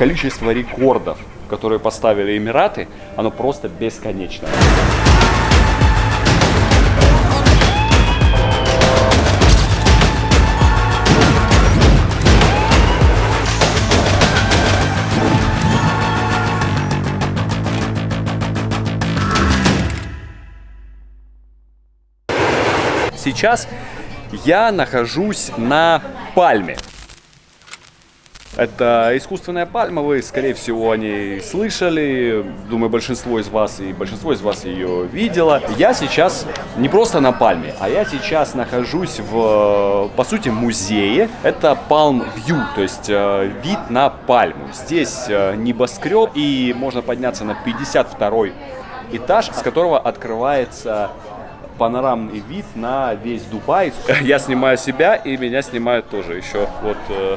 количество рекордов, которые поставили Эмираты, оно просто бесконечно. Сейчас я нахожусь на пальме. Это искусственная пальма, вы, скорее всего, о ней слышали. Думаю, большинство из вас и большинство из вас ее видело. Я сейчас не просто на пальме, а я сейчас нахожусь в, по сути, музее. Это Palm View, то есть э, вид на пальму. Здесь э, небоскреб, и можно подняться на 52 этаж, с которого открывается панорамный вид на весь Дубай. Я снимаю себя, и меня снимают тоже еще. Вот э,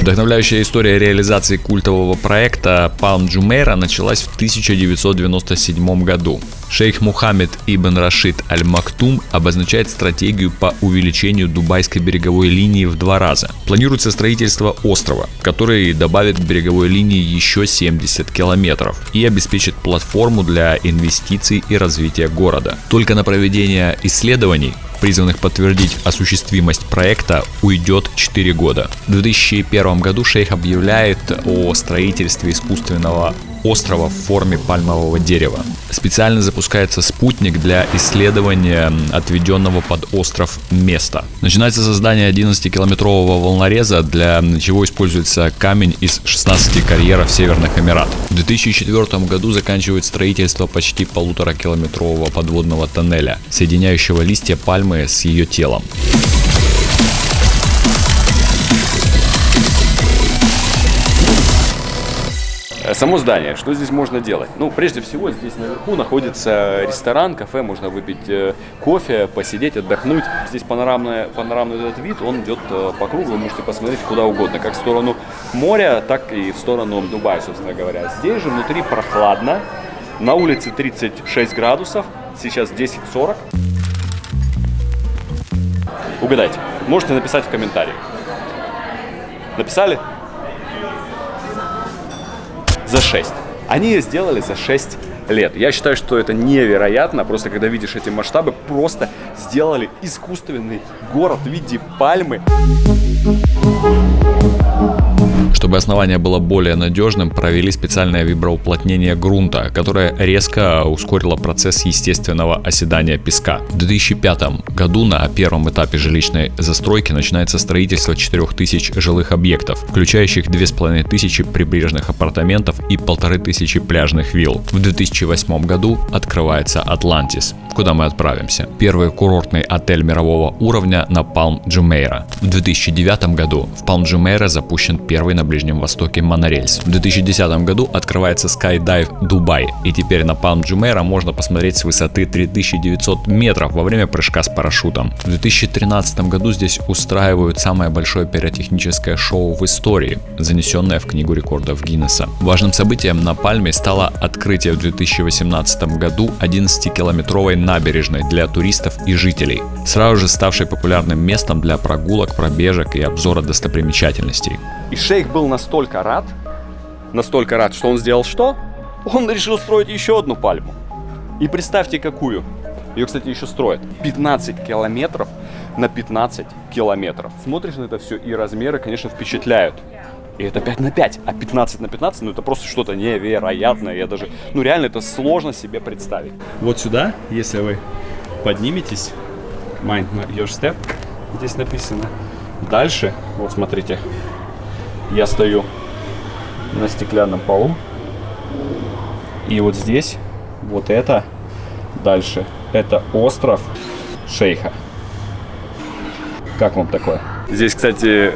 Вдохновляющая история реализации культового проекта Palm Jumeirah началась в 1997 году. Шейх Мухаммед ибн Рашид Аль-Мактум обозначает стратегию по увеличению дубайской береговой линии в два раза. Планируется строительство острова, который добавит к береговой линии еще 70 километров и обеспечит платформу для инвестиций и развития города. Только на проведение исследований призванных подтвердить осуществимость проекта, уйдет 4 года. В 2001 году шейх объявляет о строительстве искусственного острова в форме пальмового дерева. Специально запускается спутник для исследования отведенного под остров места. Начинается создание 11-километрового волнореза, для чего используется камень из 16 карьеров Северных Эмиратов. В 2004 году заканчивает строительство почти полутора километрового подводного тоннеля, соединяющего листья пальмы с ее телом. Само здание, что здесь можно делать? Ну, прежде всего, здесь наверху находится ресторан, кафе, можно выпить э, кофе, посидеть, отдохнуть. Здесь панорамный, панорамный этот вид, он идет э, по кругу, вы можете посмотреть куда угодно, как в сторону моря, так и в сторону Дубая, собственно говоря. Здесь же внутри прохладно, на улице 36 градусов, сейчас 10.40. Угадайте, можете написать в комментариях. Написали? За 6. Они ее сделали за 6 лет. Я считаю, что это невероятно. Просто когда видишь эти масштабы, просто сделали искусственный город в виде пальмы. Чтобы основание было более надежным, провели специальное виброуплотнение грунта, которое резко ускорило процесс естественного оседания песка. В 2005 году на первом этапе жилищной застройки начинается строительство 4000 жилых объектов, включающих 2500 прибрежных апартаментов и 1500 пляжных вилл. В 2008 году открывается Атлантис, куда мы отправимся. Первый курортный отель мирового уровня на Палм Джумейра. В 2009 году в Палм Джумейра запущен первый на Ближнем Востоке монорельс. В 2010 году открывается Skydive Дубай, и теперь на Palm Jumeirah можно посмотреть с высоты 3900 метров во время прыжка с парашютом. В 2013 году здесь устраивают самое большое пиротехническое шоу в истории, занесенное в Книгу рекордов Гиннесса. Важным событием на Пальме стало открытие в 2018 году 11-километровой набережной для туристов и жителей, сразу же ставшей популярным местом для прогулок, пробежек и обзора достопримечательностей. И шейх был настолько рад, настолько рад, что он сделал что? Он решил строить еще одну пальму. И представьте, какую. Ее, кстати, еще строят. 15 километров на 15 километров. Смотришь на это все, и размеры, конечно, впечатляют. И это 5 на 5, а 15 на 15, ну это просто что-то невероятное. Я даже, ну реально это сложно себе представить. Вот сюда, если вы подниметесь, mind your step, здесь написано. Дальше, вот смотрите, я стою на стеклянном полу. И вот здесь, вот это, дальше, это остров Шейха. Как вам такое? Здесь, кстати,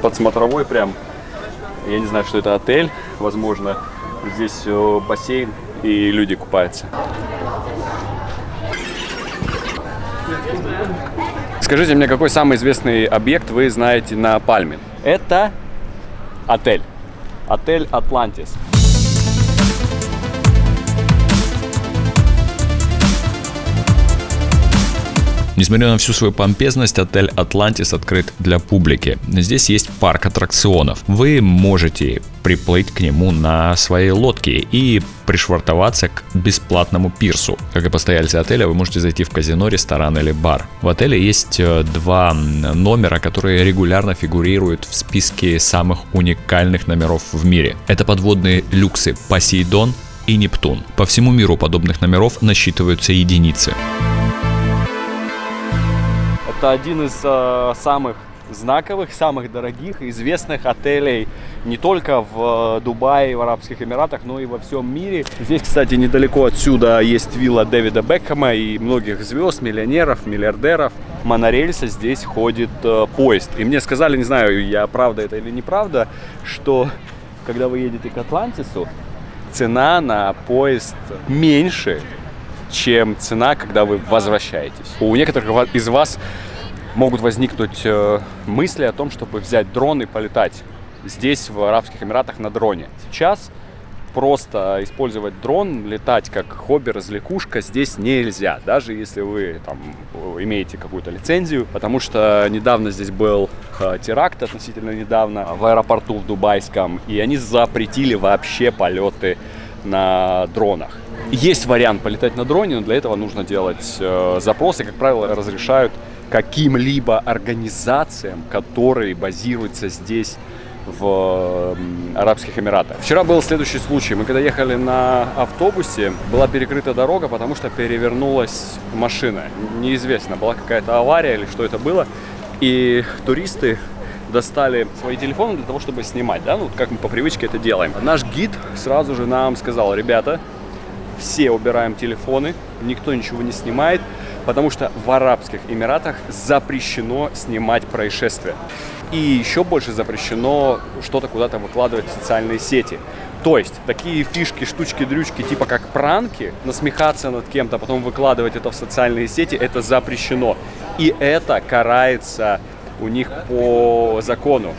подсмотровой прям, я не знаю, что это отель, возможно, здесь э, бассейн и люди купаются. Скажите мне, какой самый известный объект вы знаете на Пальме? Это отель. Отель Атлантис. Несмотря на всю свою помпезность, отель Атлантис открыт для публики. Здесь есть парк аттракционов. Вы можете приплыть к нему на своей лодке и пришвартоваться к бесплатному пирсу. Как и постояльцы отеля, вы можете зайти в казино, ресторан или бар. В отеле есть э, два номера, которые регулярно фигурируют в списке самых уникальных номеров в мире. Это подводные люксы Посейдон и Нептун. По всему миру подобных номеров насчитываются единицы. Это один из э, самых знаковых, самых дорогих, известных отелей не только в э, Дубае, в Арабских Эмиратах, но и во всем мире. Здесь, кстати, недалеко отсюда есть вилла Дэвида Бекхэма и многих звезд, миллионеров, миллиардеров. Монорельса здесь ходит э, поезд. И мне сказали, не знаю, я правда это или неправда, что когда вы едете к Атлантису, цена на поезд меньше, чем цена, когда вы возвращаетесь. У некоторых из вас могут возникнуть э, мысли о том, чтобы взять дрон и полетать здесь, в Арабских Эмиратах, на дроне. Сейчас просто использовать дрон, летать как хобби, развлекушка здесь нельзя, даже если вы там имеете какую-то лицензию, потому что недавно здесь был э, теракт, относительно недавно, в аэропорту в Дубайском, и они запретили вообще полеты на дронах. Есть вариант полетать на дроне, но для этого нужно делать э, запросы, как правило, разрешают каким-либо организациям, которые базируются здесь в Арабских Эмиратах. Вчера был следующий случай. Мы когда ехали на автобусе, была перекрыта дорога, потому что перевернулась машина. Неизвестно, была какая-то авария или что это было. И туристы достали свои телефоны для того, чтобы снимать, да, ну, как мы по привычке это делаем. Наш гид сразу же нам сказал, ребята, все убираем телефоны, никто ничего не снимает, потому что в Арабских Эмиратах запрещено снимать происшествия. И еще больше запрещено что-то куда-то выкладывать в социальные сети. То есть такие фишки, штучки, дрючки, типа как пранки, насмехаться над кем-то, а потом выкладывать это в социальные сети, это запрещено. И это карается у них по закону.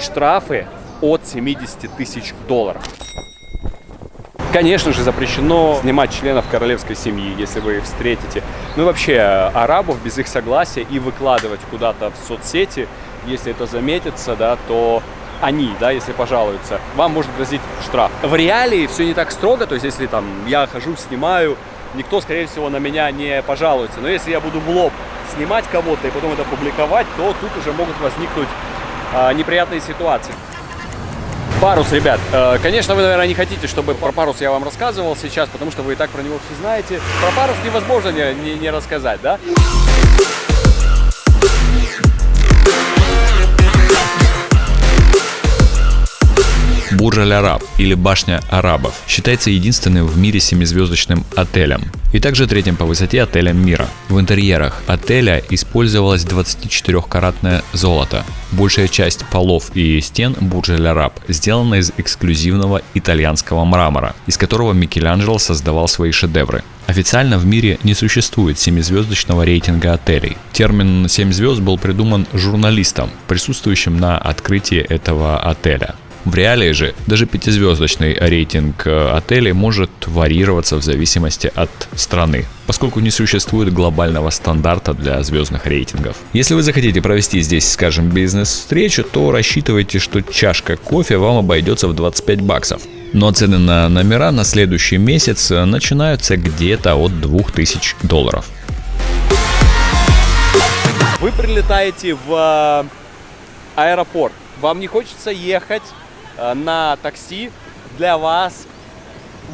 Штрафы от 70 тысяч долларов. Конечно же, запрещено снимать членов королевской семьи, если вы их встретите. Ну и вообще, арабов без их согласия и выкладывать куда-то в соцсети, если это заметится, да, то они, да, если пожалуются, вам может грозить штраф. В реалии все не так строго, то есть если там я хожу, снимаю, никто, скорее всего, на меня не пожалуется. Но если я буду в лоб снимать кого-то и потом это публиковать, то тут уже могут возникнуть а, неприятные ситуации. Парус, ребят. Э, конечно, вы, наверное, не хотите, чтобы про парус я вам рассказывал сейчас, потому что вы и так про него все знаете. Про парус невозможно не, не, не рассказать, да? Бурж Аль-Араб или Башня Арабов считается единственным в мире семизвездочным отелем и также третьим по высоте отелем мира. В интерьерах отеля использовалось 24-каратное золото. Большая часть полов и стен Бурж Аль-Араб сделана из эксклюзивного итальянского мрамора, из которого Микеланджело создавал свои шедевры. Официально в мире не существует семизвездочного рейтинга отелей. Термин 7 звезд был придуман журналистом, присутствующим на открытии этого отеля. В реалии же даже пятизвездочный рейтинг э, отелей может варьироваться в зависимости от страны, поскольку не существует глобального стандарта для звездных рейтингов. Если вы захотите провести здесь, скажем, бизнес-встречу, то рассчитывайте, что чашка кофе вам обойдется в 25 баксов. Но цены на номера на следующий месяц начинаются где-то от 2000 долларов. Вы прилетаете в э, аэропорт. Вам не хочется ехать Э, на такси для вас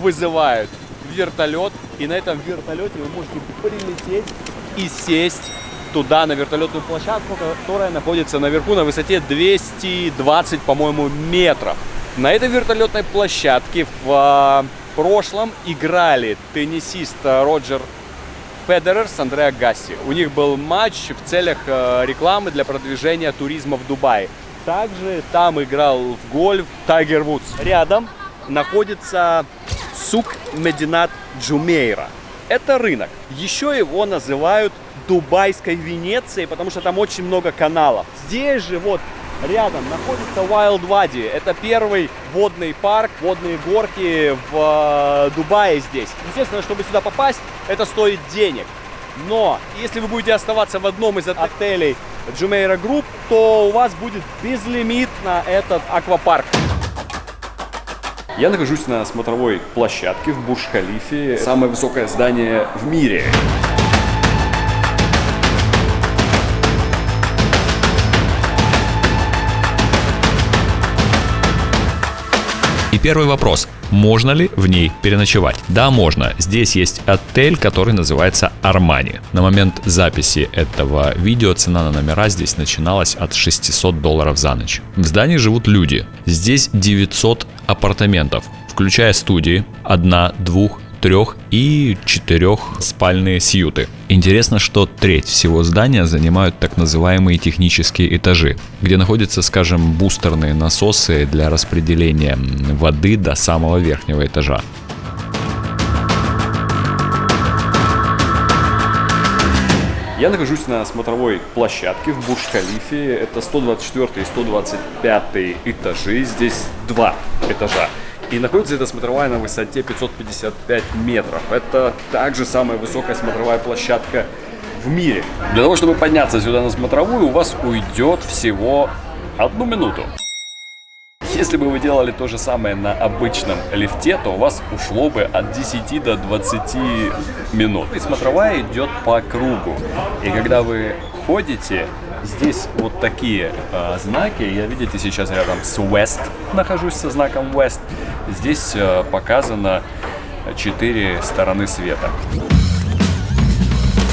вызывают вертолет, и на этом вертолете вы можете прилететь и сесть туда, на вертолетную площадку, которая находится наверху на высоте 220, по-моему, метров. На этой вертолетной площадке в э, прошлом играли теннисист Роджер Федерер с Андреа Гасси. У них был матч в целях э, рекламы для продвижения туризма в Дубае. Также там играл в гольф Тайгер Вудс. Рядом находится сук Мединат Джумейра. Это рынок. Еще его называют Дубайской Венецией, потому что там очень много каналов. Здесь же вот рядом находится Wild Wadi. Это первый водный парк, водные горки в э, Дубае здесь. Естественно, чтобы сюда попасть, это стоит денег. Но если вы будете оставаться в одном из отелей Jumeirah Group, то у вас будет безлимит на этот аквапарк. Я нахожусь на смотровой площадке в Бурж-Халифе, самое высокое здание в мире. И первый вопрос. Можно ли в ней переночевать? Да, можно. Здесь есть отель, который называется Армани. На момент записи этого видео цена на номера здесь начиналась от 600 долларов за ночь. В здании живут люди. Здесь 900 апартаментов, включая студии, одна, двух, трех и четырех спальные сьюты. Интересно, что треть всего здания занимают так называемые технические этажи, где находятся, скажем, бустерные насосы для распределения воды до самого верхнего этажа. Я нахожусь на смотровой площадке в Бурж-Халифе. Это 124 и 125 этажи. Здесь два этажа. И находится эта смотровая на высоте 555 метров. Это также самая высокая смотровая площадка в мире. Для того, чтобы подняться сюда на смотровую, у вас уйдет всего одну минуту. Если бы вы делали то же самое на обычном лифте, то у вас ушло бы от 10 до 20 минут. И смотровая идет по кругу. И когда вы ходите, здесь вот такие э, знаки. Я, видите, сейчас рядом с West нахожусь со знаком West. Здесь э, показано четыре стороны света.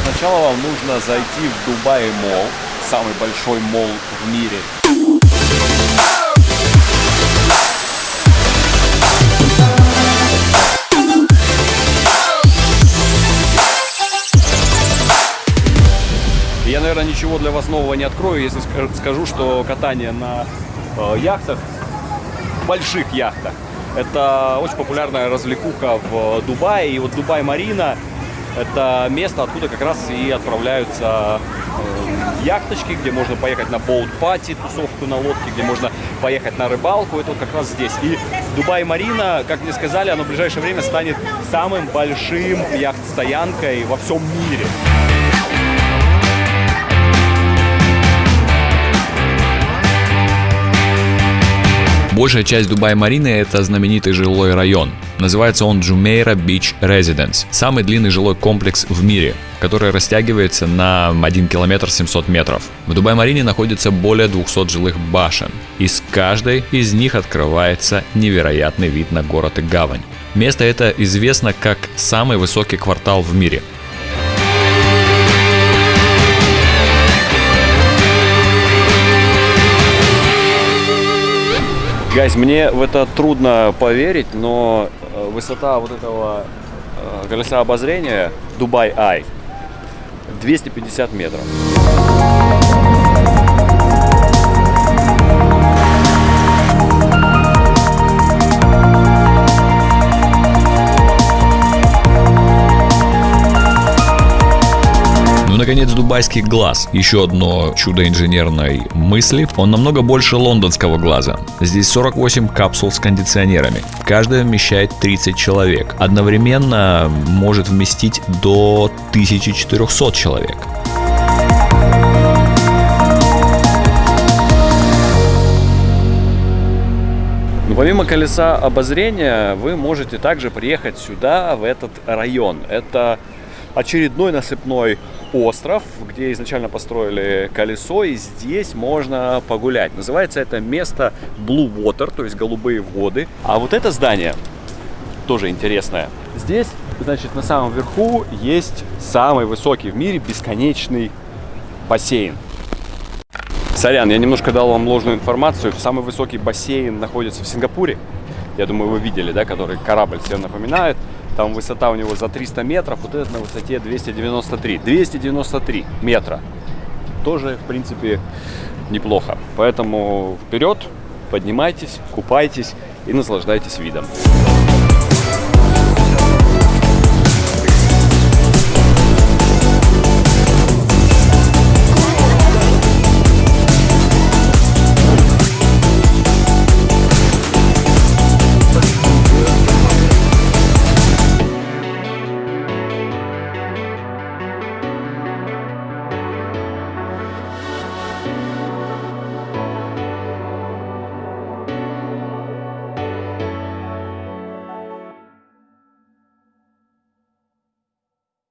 Сначала вам нужно зайти в Дубай Мол, самый большой мол в мире. Наверное, ничего для вас нового не открою, если скажу, что катание на э, яхтах, больших яхтах, это очень популярная развлекуха в Дубае. И вот Дубай-Марина – это место, откуда как раз и отправляются э, яхточки, где можно поехать на боут-пати, тусовку на лодке, где можно поехать на рыбалку. Это вот как раз здесь. И Дубай-Марина, как мне сказали, оно в ближайшее время станет самым большим яхт-стоянкой во всем мире. Большая часть Дубай-Марины это знаменитый жилой район. Называется он Jumeirah Beach Residence. Самый длинный жилой комплекс в мире, который растягивается на 1 километр 700 метров. В Дубай-Марине находится более 200 жилых башен. И с каждой из них открывается невероятный вид на город и гавань. Место это известно как самый высокий квартал в мире – Гайз, мне в это трудно поверить, но э, высота вот этого э, колеса обозрения Dubai Eye 250 метров. Наконец, дубайский глаз. Еще одно чудо инженерной мысли. Он намного больше лондонского глаза. Здесь 48 капсул с кондиционерами. Каждая вмещает 30 человек. Одновременно может вместить до 1400 человек. Но помимо колеса обозрения, вы можете также приехать сюда, в этот район. Это очередной насыпной остров, где изначально построили колесо, и здесь можно погулять. Называется это место Blue Water, то есть голубые воды. А вот это здание тоже интересное. Здесь, значит, на самом верху есть самый высокий в мире бесконечный бассейн. Сорян, я немножко дал вам ложную информацию. Самый высокий бассейн находится в Сингапуре. Я думаю, вы видели, да, который корабль всем напоминает. Там высота у него за 300 метров, вот этот на высоте 293. 293 метра. Тоже, в принципе, неплохо. Поэтому вперед, поднимайтесь, купайтесь и наслаждайтесь видом.